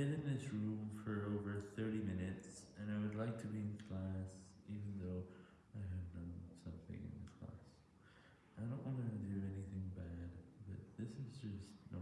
been in this room for over 30 minutes, and I would like to be in class, even though I have done something in the class. I don't want to do anything bad, but this is just not